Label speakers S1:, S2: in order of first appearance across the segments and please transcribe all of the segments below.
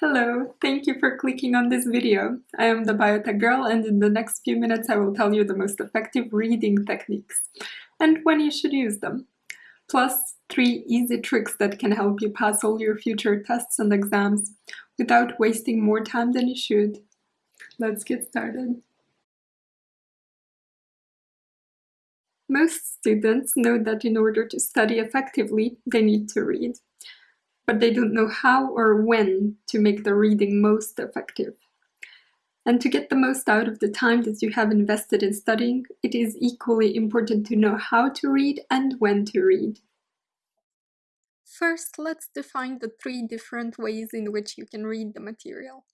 S1: Hello, thank you for clicking on this video. I am the Biotech Girl and in the next few minutes I will tell you the most effective reading techniques and when you should use them. Plus, three easy tricks that can help you pass all your future tests and exams without wasting more time than you should. Let's get started. Most students know that in order to study effectively, they need to read but they don't know how or when to make the reading most effective. And to get the most out of the time that you have invested in studying, it is equally important to know how to read and when to read. First, let's define the three different ways in which you can read the material.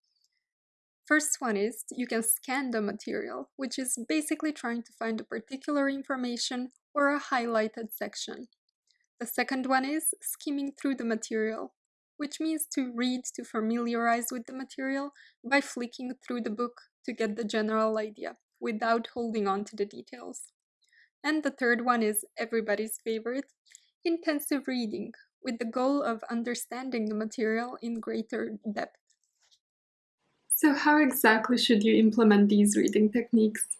S1: First one is you can scan the material, which is basically trying to find a particular information or a highlighted section. The second one is skimming through the material, which means to read to familiarize with the material by flicking through the book to get the general idea, without holding on to the details. And the third one is everybody's favorite, intensive reading, with the goal of understanding the material in greater depth. So how exactly should you implement these reading techniques?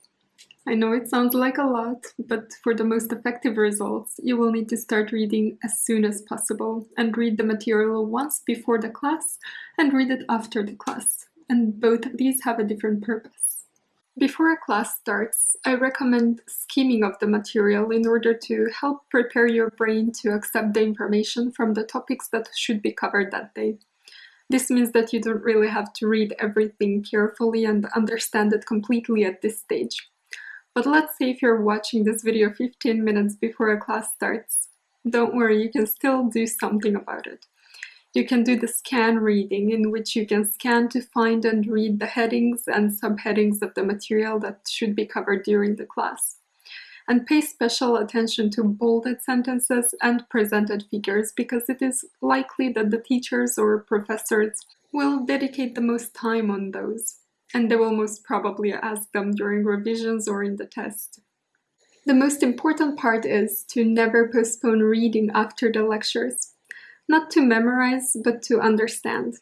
S1: I know it sounds like a lot, but for the most effective results, you will need to start reading as soon as possible and read the material once before the class and read it after the class. And both of these have a different purpose. Before a class starts, I recommend skimming of the material in order to help prepare your brain to accept the information from the topics that should be covered that day. This means that you don't really have to read everything carefully and understand it completely at this stage. But let's say if you're watching this video 15 minutes before a class starts. Don't worry, you can still do something about it. You can do the scan reading, in which you can scan to find and read the headings and subheadings of the material that should be covered during the class. And pay special attention to bolded sentences and presented figures because it is likely that the teachers or professors will dedicate the most time on those and they will most probably ask them during revisions or in the test. The most important part is to never postpone reading after the lectures. Not to memorize, but to understand.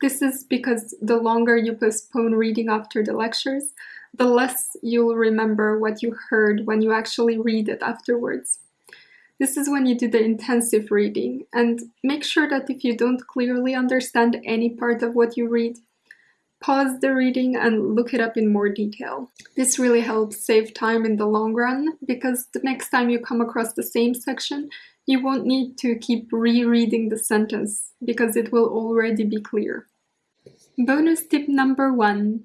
S1: This is because the longer you postpone reading after the lectures, the less you'll remember what you heard when you actually read it afterwards. This is when you do the intensive reading, and make sure that if you don't clearly understand any part of what you read, pause the reading and look it up in more detail. This really helps save time in the long run because the next time you come across the same section, you won't need to keep rereading the sentence because it will already be clear. Bonus tip number one.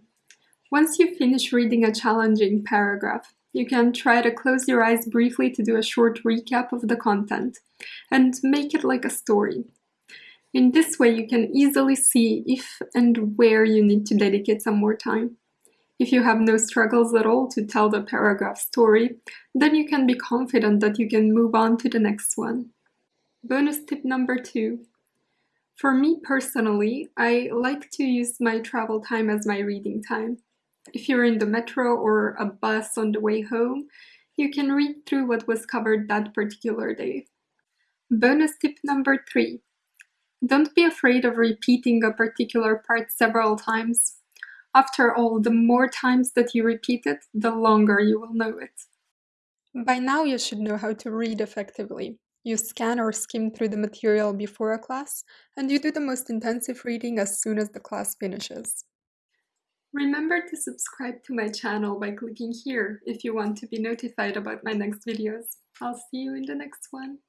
S1: Once you finish reading a challenging paragraph, you can try to close your eyes briefly to do a short recap of the content and make it like a story. In this way, you can easily see if and where you need to dedicate some more time. If you have no struggles at all to tell the paragraph story, then you can be confident that you can move on to the next one. Bonus tip number two. For me personally, I like to use my travel time as my reading time. If you're in the metro or a bus on the way home, you can read through what was covered that particular day. Bonus tip number three. Don't be afraid of repeating a particular part several times. After all, the more times that you repeat it, the longer you will know it. By now you should know how to read effectively. You scan or skim through the material before a class, and you do the most intensive reading as soon as the class finishes. Remember to subscribe to my channel by clicking here if you want to be notified about my next videos. I'll see you in the next one.